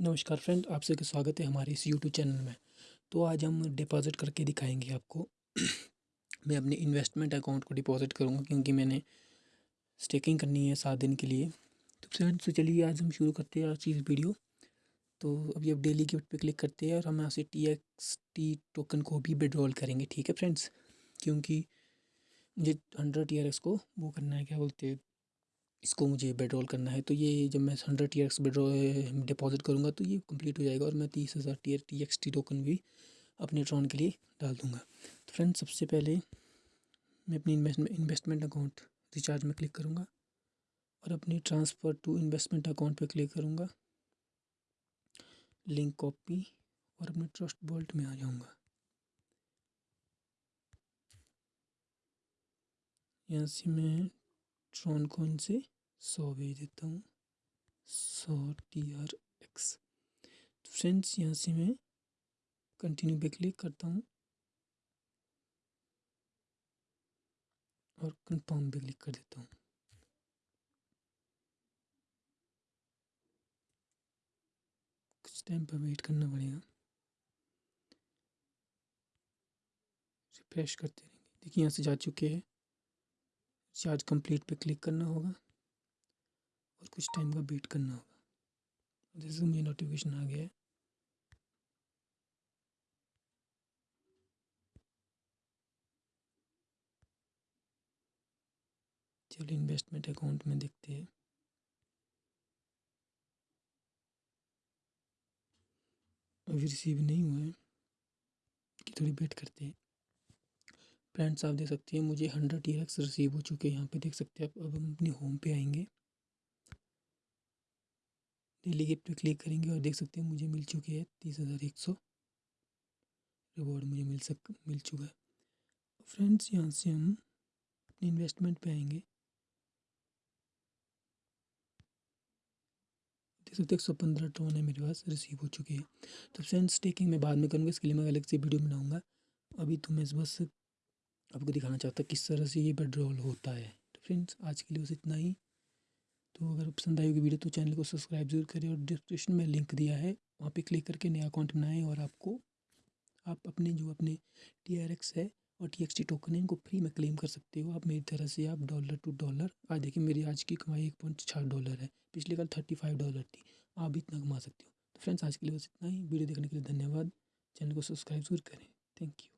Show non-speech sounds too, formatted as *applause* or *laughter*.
नमस्कार फ्रेंड, आप सभी का स्वागत है हमारे इस यूट्यूब चैनल में। तो आज हम डिपॉज़िट करके दिखाएँगे आपको। *clears throat* मैं अपने इन्वेस्टमेंट अकाउंट को डिपॉज़िट करूँगा क्योंकि मैंने स्टेकिंग करनी है सात दिन के लिए। तो फ्रेंड तो चलिए आज हम शुरू करते हैं आज इस वीडियो तो अभी अब डेली गिफ्ट पे क्लिक करते हैं और हम यहाँ से टी एक्स टी टोकन को भी विड्रॉल करेंगे, ठीक है फ्रेंड्स? क्योंकि मुझे हंड्रेड टी को वो करना है, क्या बोलते हैं? इसको मुझे विड्रॉल करना है तो ये जब मैं hundred T X withdraw deposit करूँगा तो ये कंप्लीट हो जाएगा और मैं तीस हज़ार T T X T token भी अपने ट्रॉन के लिए डाल दूँगा। तो फ्रेंड सबसे पहले मैं अपनी इन्वेस्टमेंट इन्वेस्टमेंट अकाउंट रिचार्ज में क्लिक करूँगा और अपनी ट्रांसफ़र टू इन्वेस्टमेंट अकाउंट पर क्लिक करूँगा। लिंक कॉपी और अपने ट्रस्ट वॉल्ट में आ जाऊँगा। यहाँ से मैं ट्रॉन कॉइन से? सौ भेज देता हूँ। सौ टी आर एक्स तो फ्रेंड्स यहाँ से मैं कंटिन्यू पे क्लिक करता हूँ। और कंफर्म पे क्लिक कर देता हूँ। कुछ टाइम पर वेट करना पड़ेगा। रिफ्रेश करते रहेंगे। देखिए, यहाँ से जा चुके हैं। चार्ज कंप्लीट पे क्लिक करना होगा और कुछ टाइम का वेट करना होगा। जैसे मुझे नोटिफिकेशन आ गया है। चलिए इन्वेस्टमेंट अकाउंट में देखते हैं। अभी रिसीव नहीं हुआ है, कि थोड़ी वेट करते हैं। फ्रेंड्स आप देख सकते हैं। मुझे हंड्रेड टी एक्स रिसीव हो चुके हैं। यहाँ पे देख सकते हैं आप। अब हम अपने होम पे आएँगे। डेली गिफ्ट पे क्लिक करेंगे और देख सकते हैं मुझे मिल चुकी है तीस हज़ार एक सौ। रिवॉर्ड मुझे मिल सक, मिल चुका है। फ्रेंड्स यहाँ से हम अपने इन्वेस्टमेंट पे आएँगे। देख सकते एक सौ पंद्रह टोन है मेरे पास रिसीव हो चुके हैं। तो फ्रेंड्स टेकिंग मैं बाद में करूँगा, इसके लिए मैं अलग से वीडियो बनाऊँगा। अभी तो मैं बस आपको दिखाना चाहता किस तरह से ये विड्रॉल होता है। तो फ्रेंड्स आज के लिए बस इतना ही। तो अगर पसंद आई होगी वीडियो तो चैनल को सब्सक्राइब ज़रूर करें और डिस्क्रिप्शन में लिंक दिया है, वहाँ पे क्लिक करके नया अकाउंट बनाएँ और आपको, आप अपने जो अपने टी आर एक्स है और टी टोकन है, इनको फ्री में क्लेम कर सकते हो। आप मेरी तरह से आप डॉलर टू डॉलर आज देखिए मेरी आज की कमाई एक पॉइंट छः डॉलर है, पिछले कल थर्टी फाइव डॉलर थी, आप भी इतना कमा सकते हो। तो फ्रेंड्स आज के लिए बस इतना ही। वीडियो देखने के लिए धन्यवाद। चैनल को सब्सक्राइब ज़रूर करें। Thank you